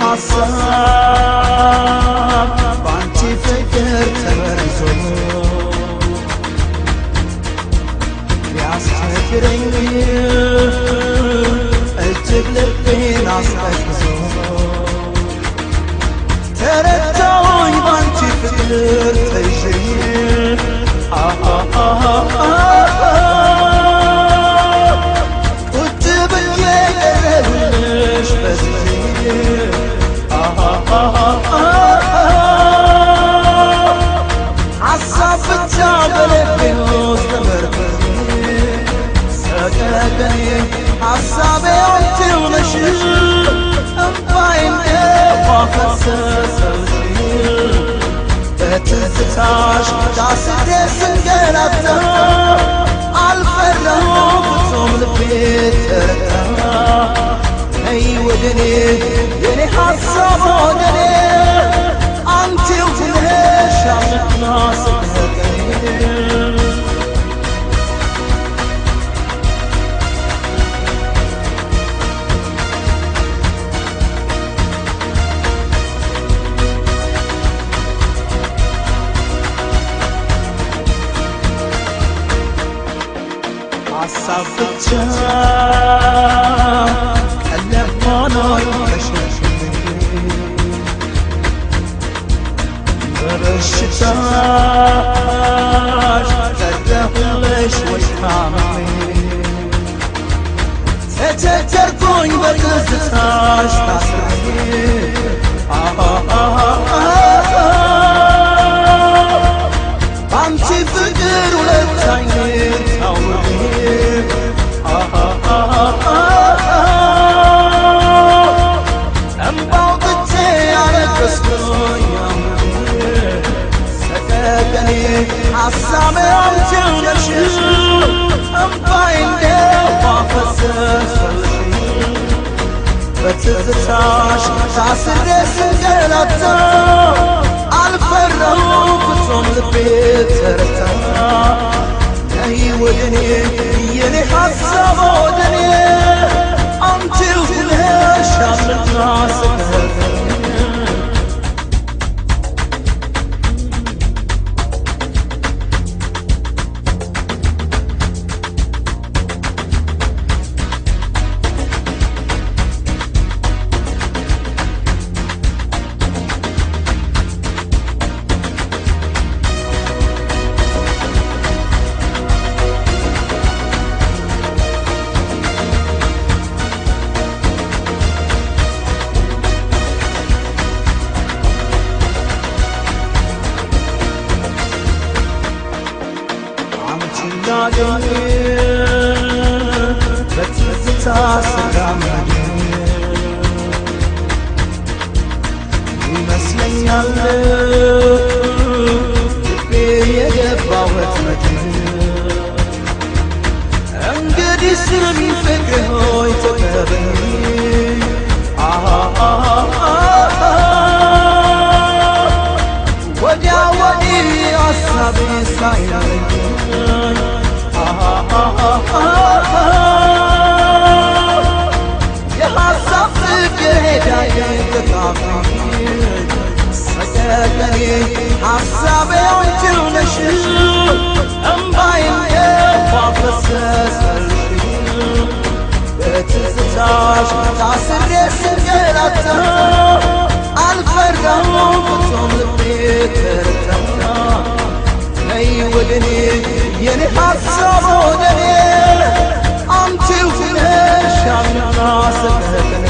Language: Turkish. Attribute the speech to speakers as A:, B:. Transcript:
A: ሐሳብ ባንቺ ፍቅር ተበርዞ ቢያስቸግረኝ እጅግ ልቤን አስቀዝቅዞ ተረዳሁኝ ባንቺ ፍቅር ተይዤ nós da cidade. sapıkça Ellem bana yaşasın Barışıklar Ferdeh leş ve kamil Tete ter koy السامع وتنشش مباينه وفسس بتتشاش تاسرس ስላገኘ በትዝታ ስላመኘ ይመስለኛል ልቤ የገባው ወጥመድ እንግዲህ ስም ፍቅር ሆይ ተቀበኝ Asabem cırlaşır Enbayinde fazlasız ölçülür በትዝታሽ ታስሬ ስንገላታ አልፈራሁም ፍጹም ልቤ ተርታታ ነይ ወደኔ የኔ ሐሳብ ወደኔ አንቺው ነሽ አምና ስህተት